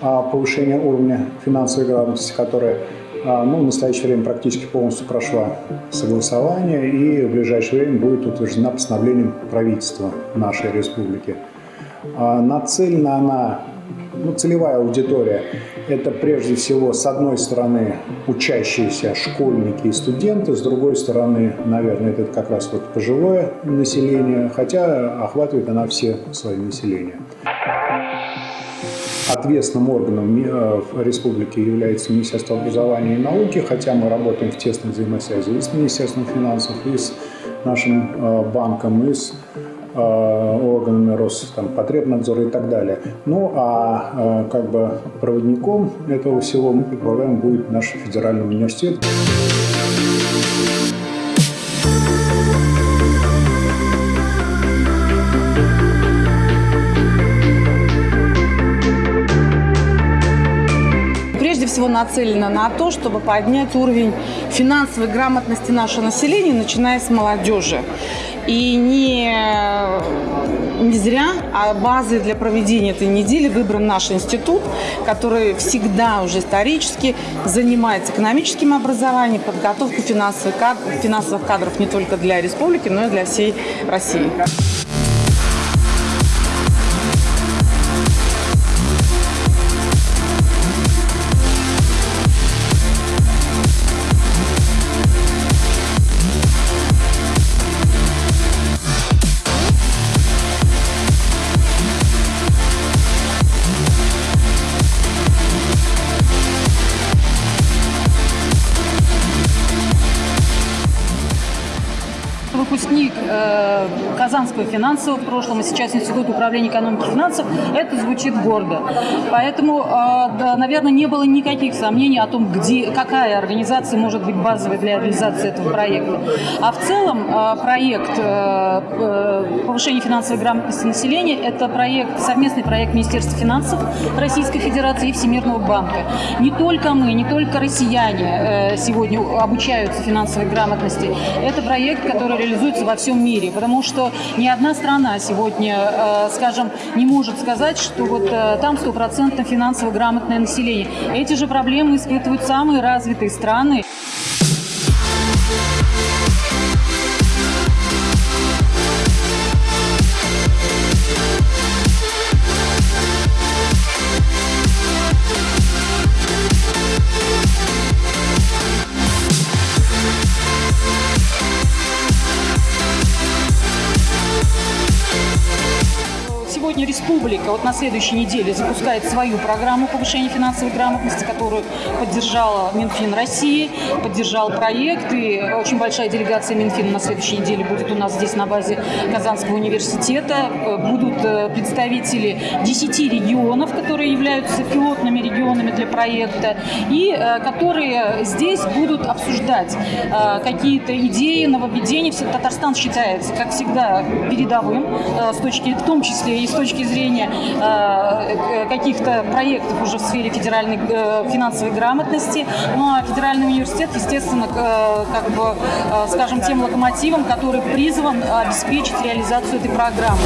повышения уровня финансовой грамотности, которая ну, в настоящее время практически полностью прошла согласование и в ближайшее время будет утверждена постановлением правительства нашей республики. Нацелена она ну, целевая аудитория – это прежде всего, с одной стороны, учащиеся школьники и студенты, с другой стороны, наверное, это как раз вот пожилое население, хотя охватывает она все свои населения. Ответственным органом э, в республике является Министерство образования и науки, хотя мы работаем в тесной взаимосвязи и с Министерством финансов, и с нашим э, банком, и с Э, органами Роспотребнадзора и так далее. Ну а как бы проводником этого всего мы предполагаем будет наш федеральный университет. Всего нацелена на то, чтобы поднять уровень финансовой грамотности нашего населения, начиная с молодежи. И не, не зря, а базой для проведения этой недели выбран наш институт, который всегда уже исторически занимается экономическим образованием, подготовкой финансовых кадров, финансовых кадров не только для республики, но и для всей России. Выпускник э, Казанского финансового в прошлом, и сейчас Институт управления экономики и финансов, это звучит гордо. Поэтому, э, да, наверное, не было никаких сомнений о том, где, какая организация может быть базовой для реализации этого проекта. А в целом э, проект э, э повышения финансовой грамотности населения – это проект, совместный проект Министерства финансов Российской Федерации и Всемирного банка. Не только мы, не только россияне э, сегодня обучаются финансовой грамотности. Это проект, который реализуется во всем мире, потому что ни одна страна сегодня, э, скажем, не может сказать, что вот э, там стопроцентно финансово грамотное население. Эти же проблемы испытывают самые развитые страны. Сегодня республика вот на следующей неделе запускает свою программу повышения финансовой грамотности, которую поддержала Минфин России, поддержал проект. И очень большая делегация Минфина на следующей неделе будет у нас здесь на базе Казанского университета. Будут э, представители 10 регионов, которые являются пилотными регионами для проекта, и э, которые здесь будут обсуждать э, какие-то идеи, нововведения. Татарстан считается, как всегда, передовым, с точки, в том числе и с точки зрения э, каких-то проектов уже в сфере федеральной э, финансовой грамотности. Ну а федеральный университет, естественно, э, как бы, скажем, тем локомотивом, который призван обеспечить реализацию этой программы.